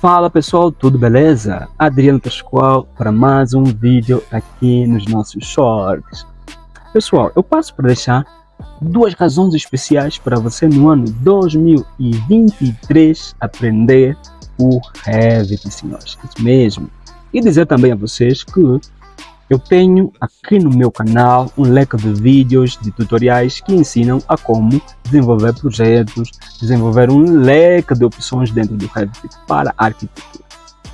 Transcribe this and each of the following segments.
Fala pessoal, tudo beleza? Adriano Pascoal para mais um vídeo aqui nos nossos shorts. Pessoal, eu passo para deixar duas razões especiais para você no ano 2023 aprender o Revit, senhores. Isso mesmo. E dizer também a vocês que eu tenho aqui no meu canal um leque de vídeos, de tutoriais que ensinam a como desenvolver projetos, desenvolver um leque de opções dentro do Revit para arquitetura.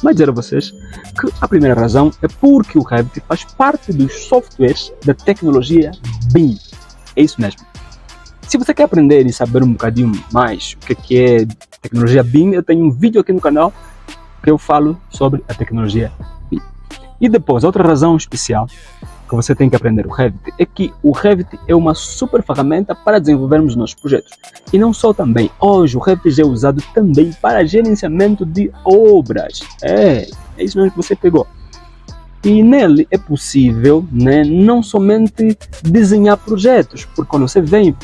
Mas dizer a vocês que a primeira razão é porque o Revit faz parte dos softwares da tecnologia BIM. É isso mesmo. Se você quer aprender e saber um bocadinho mais o que é tecnologia BIM, eu tenho um vídeo aqui no canal que eu falo sobre a tecnologia e depois, outra razão especial que você tem que aprender o Revit é que o Revit é uma super ferramenta para desenvolvermos nossos projetos. E não só também, hoje o Revit é usado também para gerenciamento de obras. É, é isso mesmo que você pegou. E nele é possível né, não somente desenhar projetos, porque quando você vem,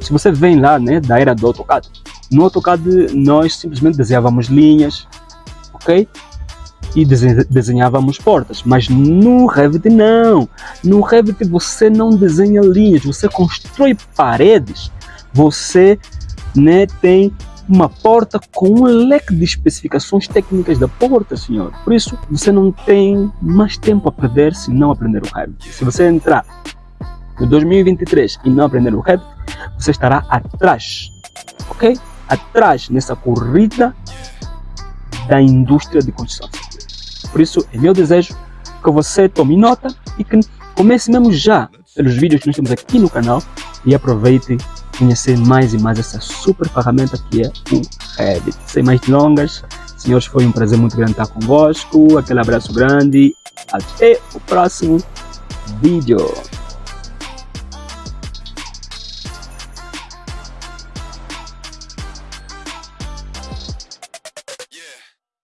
se você vem lá né, da era do AutoCAD, no AutoCAD nós simplesmente desenhávamos linhas, ok? E desenhávamos portas, mas no Revit não. No Revit você não desenha linhas, você constrói paredes, você né, tem uma porta com um leque de especificações técnicas da porta, senhor. Por isso, você não tem mais tempo a perder se não aprender o Revit. Se você entrar no 2023 e não aprender o Revit, você estará atrás, ok? Atrás nessa corrida da indústria de construção por isso, é meu desejo que você tome nota e que comece mesmo já pelos vídeos que nós temos aqui no canal e aproveite conhecer mais e mais essa super ferramenta que é o Revit. Sem mais delongas, senhores, foi um prazer muito grande estar convosco. Aquele abraço grande. Até o próximo vídeo.